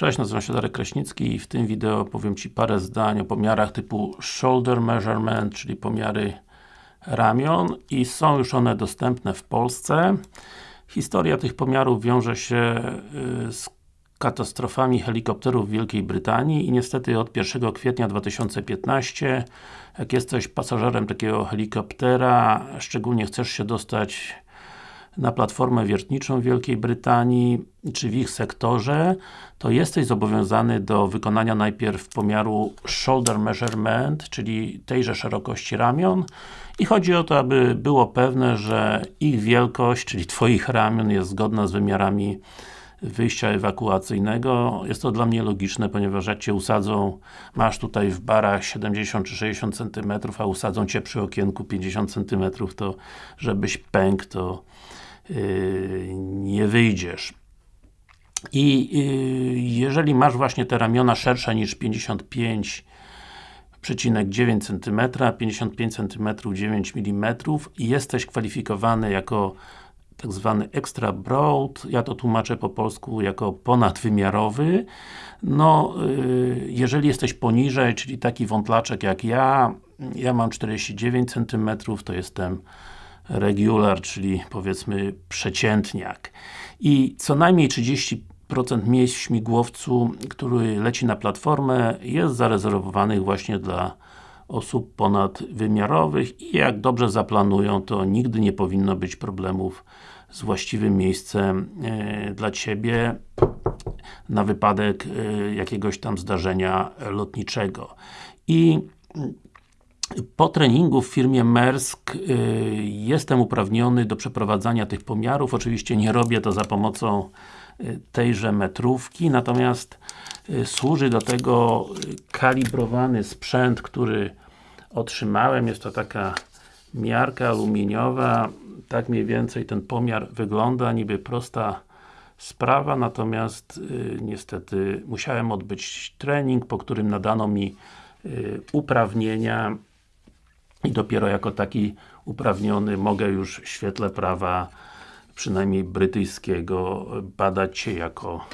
Cześć, nazywam się Darek Kraśnicki i w tym wideo powiem Ci parę zdań o pomiarach typu Shoulder Measurement, czyli pomiary ramion i są już one dostępne w Polsce. Historia tych pomiarów wiąże się y, z katastrofami helikopterów w Wielkiej Brytanii i niestety od 1 kwietnia 2015 jak jesteś pasażerem takiego helikoptera, szczególnie chcesz się dostać na platformę wiertniczą Wielkiej Brytanii, czy w ich sektorze, to jesteś zobowiązany do wykonania najpierw pomiaru shoulder measurement, czyli tejże szerokości ramion. I chodzi o to, aby było pewne, że ich wielkość, czyli Twoich ramion jest zgodna z wymiarami wyjścia ewakuacyjnego. Jest to dla mnie logiczne, ponieważ jak Cię usadzą, masz tutaj w barach 70 czy 60 cm, a usadzą Cię przy okienku 50 cm, to żebyś pękł, to yy, nie wyjdziesz. I yy, jeżeli masz właśnie te ramiona szersze niż 55,9 cm, 55 cm 9 mm i jesteś kwalifikowany jako tak zwany extra broad, ja to tłumaczę po polsku jako ponadwymiarowy. No, yy, jeżeli jesteś poniżej, czyli taki wątlaczek jak ja, ja mam 49 cm, to jestem regular, czyli powiedzmy przeciętniak. I co najmniej 30 miejsc w śmigłowcu, który leci na platformę jest zarezerwowanych właśnie dla osób ponadwymiarowych i jak dobrze zaplanują, to nigdy nie powinno być problemów z właściwym miejscem e, dla Ciebie na wypadek e, jakiegoś tam zdarzenia lotniczego. I po treningu w firmie Maersk y, jestem uprawniony do przeprowadzania tych pomiarów. Oczywiście nie robię to za pomocą tejże metrówki, natomiast służy do tego kalibrowany sprzęt, który otrzymałem. Jest to taka miarka aluminiowa. Tak mniej więcej ten pomiar wygląda, niby prosta sprawa, natomiast niestety musiałem odbyć trening, po którym nadano mi uprawnienia i dopiero jako taki uprawniony mogę już w świetle prawa przynajmniej brytyjskiego badać się jako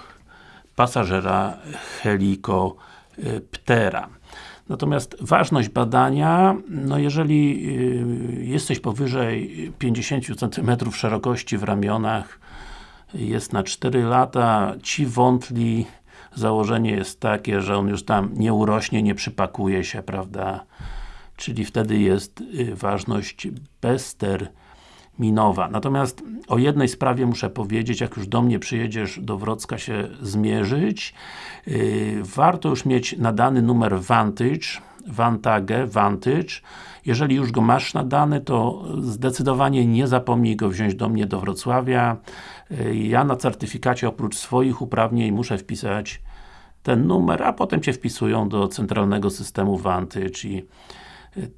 pasażera helikoptera. Natomiast ważność badania, no jeżeli y, jesteś powyżej 50 cm szerokości w ramionach, jest na 4 lata, ci wątli, założenie jest takie, że on już tam nie urośnie, nie przypakuje się, prawda, czyli wtedy jest y, ważność bezterminowa. Natomiast o jednej sprawie muszę powiedzieć, jak już do mnie przyjedziesz do Wrocka się zmierzyć, yy, warto już mieć nadany numer Vantage, Vantage, Vantage. Jeżeli już go masz nadany, to zdecydowanie nie zapomnij go wziąć do mnie do Wrocławia. Yy, ja na certyfikacie oprócz swoich uprawnień muszę wpisać ten numer, a potem Cię wpisują do centralnego systemu Vantage i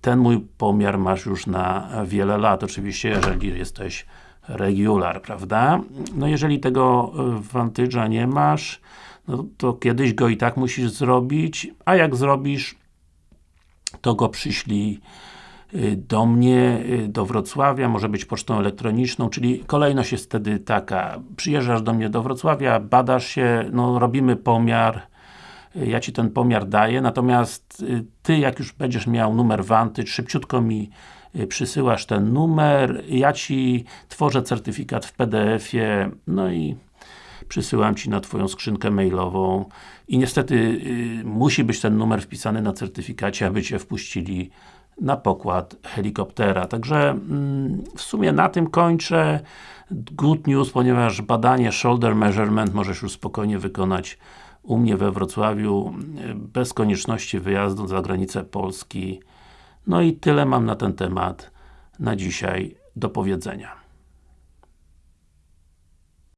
ten mój pomiar masz już na wiele lat, oczywiście jeżeli jesteś regular, prawda? No jeżeli tego Vantage'a nie masz, no to kiedyś go i tak musisz zrobić, a jak zrobisz, to go przyślij y, do mnie, y, do Wrocławia, może być pocztą elektroniczną, czyli kolejność jest wtedy taka, przyjeżdżasz do mnie do Wrocławia, badasz się, no robimy pomiar, ja Ci ten pomiar daję, natomiast y, Ty jak już będziesz miał numer wanty, szybciutko mi y, przysyłasz ten numer, ja Ci tworzę certyfikat w PDF-ie, no i przysyłam Ci na Twoją skrzynkę mailową i niestety y, musi być ten numer wpisany na certyfikacie, aby Cię wpuścili na pokład helikoptera. Także mm, w sumie na tym kończę. Good news, ponieważ badanie shoulder measurement możesz już spokojnie wykonać u mnie we Wrocławiu bez konieczności wyjazdu za granicę Polski. No i tyle mam na ten temat na dzisiaj do powiedzenia.